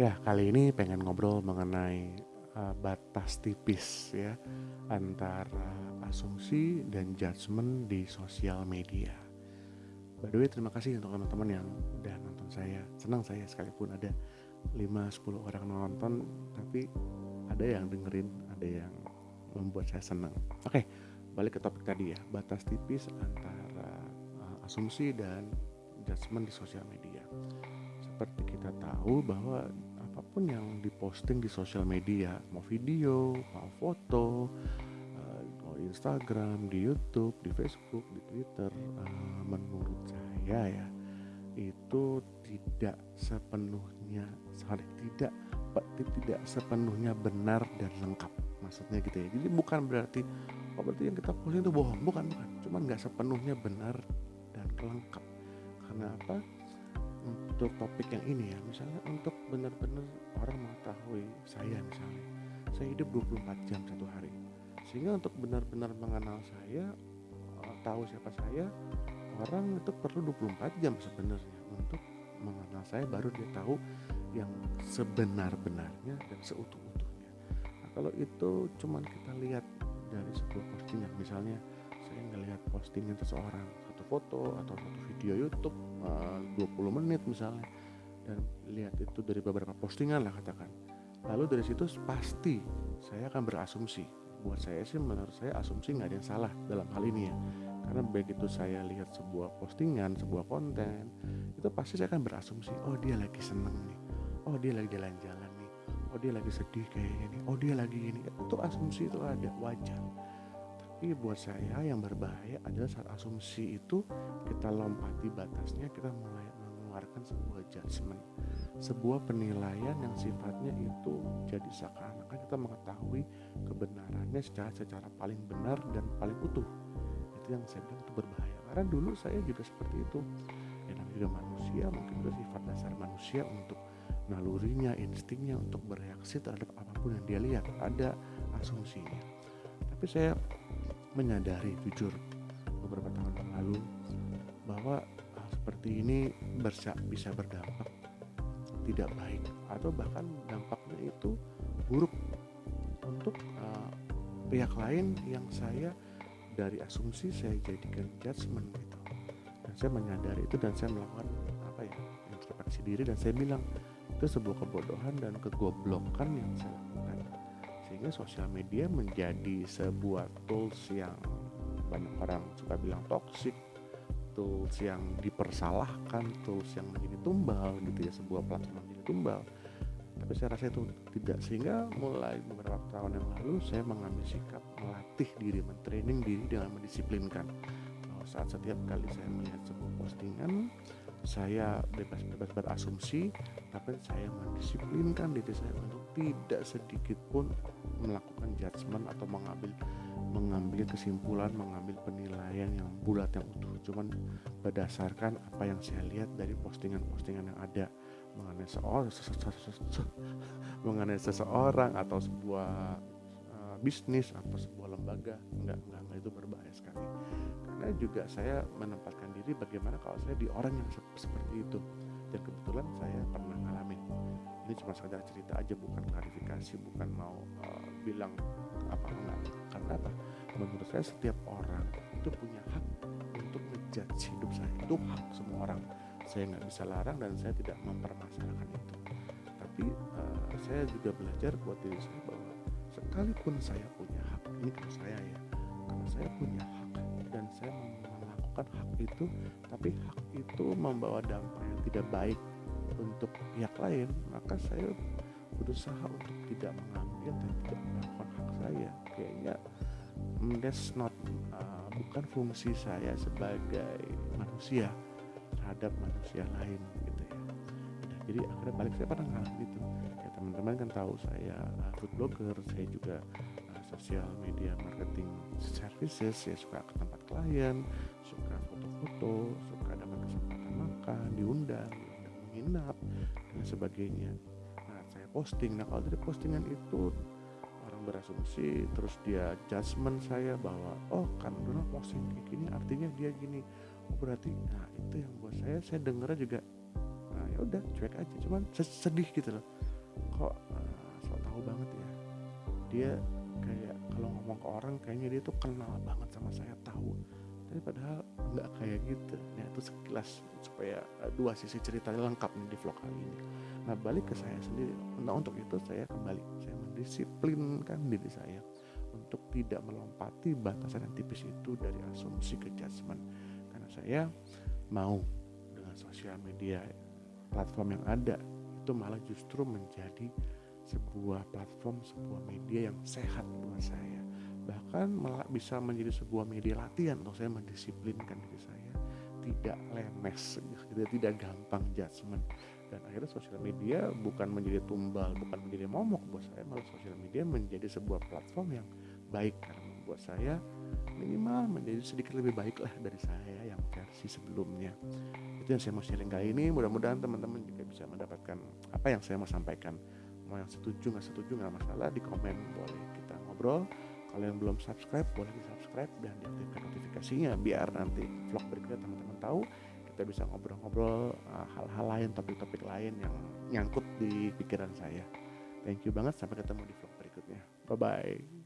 Ya, kali ini pengen ngobrol mengenai uh, batas tipis ya antara asumsi dan judgement di sosial media. By the way, terima kasih untuk teman-teman yang udah nonton saya. Senang saya sekalipun ada 5-10 orang nonton, tapi ada yang dengerin, ada yang membuat saya senang. Oke, balik ke topik tadi ya, batas tipis antara uh, asumsi dan judgement di sosial media seperti kita tahu bahwa apa pun yang diposting di sosial media mau video mau foto uh, mau Instagram di YouTube di Facebook di Twitter uh, menurut saya ya itu tidak sepenuhnya sorry tidak tidak sepenuhnya benar dan lengkap maksudnya gitu ya. Jadi bukan berarti oh berarti yang kita posting itu bohong bukan bukan. Cuman nggak sepenuhnya benar dan lengkap. Karena apa untuk topik yang ini ya misalnya untuk benar-benar orang mengetahui saya misalnya saya hidup 24 jam satu hari. Sehingga untuk benar-benar mengenal saya eh, tahu siapa saya orang itu perlu 24 jam sebenarnya untuk mengenal saya baru dia tahu yang sebenar-benarnya dan seutuh-utuhnya. Nah kalau itu cuman kita lihat dari sebuah postingan misalnya saya ngelihat postingan seseorang foto atau satu video YouTube uh, 20 menit misalnya. Dan lihat itu dari beberapa postingan lah katakan. Lalu dari situ pasti saya akan berasumsi. Buat saya sih menurut saya asumsi nggak ada yang salah dalam hal ini ya. Karena begitu saya lihat sebuah postingan sebuah konten itu pasti saya akan berasumsi oh dia lagi seneng nih. Oh dia lagi jalan-jalan nih. Oh dia lagi sedih kayaknya nih. Oh dia lagi ini. Itu asumsi itu ada wajar tapi buat saya yang berbahaya adalah saat asumsi itu kita lompati batasnya, kita mulai mengeluarkan sebuah judgement, sebuah penilaian yang sifatnya itu jadi seakan-akan kita mengetahui kebenarannya secara secara paling benar dan paling utuh. Itu yang saya bilang itu berbahaya. Karena dulu saya juga seperti itu. Ya namanya juga manusia, mungkin itu sifat dasar manusia untuk nalurinya, instingnya untuk bereaksi terhadap apa pun yang dia lihat. Ada asumsinya. Tapi saya menyadari jujur beberapa tahun yang lalu bahwa hal seperti ini bisa berdampak tidak baik atau bahkan dampaknya itu buruk untuk uh, pihak lain yang saya dari asumsi saya jadikan judgement gitu. Dan saya menyadari itu dan saya melakukan apa ya introspeksi diri dan saya bilang itu sebuah kebodohan dan kegoblokan yang saya sehingga sosial media menjadi sebuah tools yang banyak orang suka bilang toxic tools yang dipersalahkan tools yang menjadi tumbal gitu ya sebuah platform menjadi tumbal. Tapi saya rasa itu tidak sehingga mulai beberapa tahun yang lalu saya mengambil sikap melatih diri mentraining diri dengan mendisiplinkan. Saat setiap kali saya melihat sebuah saya bebas-bebas berasumsi tapi saya mendisiplinkan diri saya untuk tidak sedikit pun melakukan judgement atau mengambil mengambil kesimpulan mengambil penilaian yang bulat yang utuh. Cuman berdasarkan apa yang saya lihat dari postingan-postingan yang ada mengenai mengenai seseorang atau sebuah bisnis atau sebuah lembaga enggak, enggak itu berbahaya sekali. Karena juga saya menempatkan diri bagaimana kalau saya di orang yang seperti itu. Dan kebetulan saya pernah ngalamin. Ini cuma sekedar cerita aja bukan klarifikasi bukan mau uh, bilang apa enggak. Karena apa? Menurut saya setiap orang itu punya hak untuk menjudge hidup saya. Itu hak semua orang. Saya nggak bisa larang dan saya tidak mempermasalahkan itu. Tapi uh, saya juga belajar buat diri saya bahwa sekalipun saya punya hak ini saya ya karena saya punya hak dan saya melakukan hak itu tapi hak itu membawa dampak yang tidak baik untuk pihak lain maka saya berusaha untuk tidak mengambil dan tidak melakukan hak saya. Kayaknya mm, that's not uh, bukan fungsi saya sebagai manusia terhadap manusia lain jadi akhirnya balik saya pernah ngalamin itu ya teman-teman kan tahu saya uh, food blogger saya juga uh, sosial media marketing services. Saya suka ke tempat klien suka foto-foto suka dapat kesempatan makan diundang menginap dan sebagainya. Nah saya posting. Nah kalau dari postingan itu orang berasumsi terus dia judgement saya bahwa oh kan Donald posting kayak gini artinya dia gini. Oh berarti nah itu yang buat saya. Saya dengarnya juga ya udah cuek aja. Cuman sedih gitu loh. Kok uh, so tahu banget ya. Dia kayak kalau ngomong ke orang kayaknya dia tuh kenal banget sama saya tahu. Tapi padahal nggak kayak gitu. Ya itu sekilas supaya uh, dua sisi ceritanya lengkap nih di vlog kali ini. Nah balik ke saya sendiri. Nah untuk itu saya kembali. Saya mendisiplinkan diri saya untuk tidak melompati batasan yang tipis itu dari asumsi ke judgment karena saya mau dengan sosial media platform yang ada itu malah justru menjadi sebuah platform, sebuah media yang sehat buat saya. Bahkan malah bisa menjadi sebuah media latihan untuk saya mendisiplinkan diri saya tidak lemes, gitu, tidak gampang judgement. Dan akhirnya sosial media bukan menjadi tumbal, bukan menjadi momok buat saya, malah sosial media menjadi sebuah platform yang baik karena membuat saya minimal menjadi sedikit lebih baik lah dari saya yang versi sebelumnya. Itu yang saya mau sharing kali ini. Mudah-mudahan teman-teman juga bisa mendapatkan apa yang saya mau sampaikan. Mau yang setuju nggak setuju nggak masalah di komen boleh kita ngobrol. Kalau yang belum subscribe boleh di subscribe dan diaktifkan notifikasinya biar nanti vlog berikutnya teman-teman tahu. Kita bisa ngobrol-ngobrol uh, hal-hal lain topik-topik lain yang nyangkut di pikiran saya. Thank you banget sampai ketemu di vlog berikutnya. Bye bye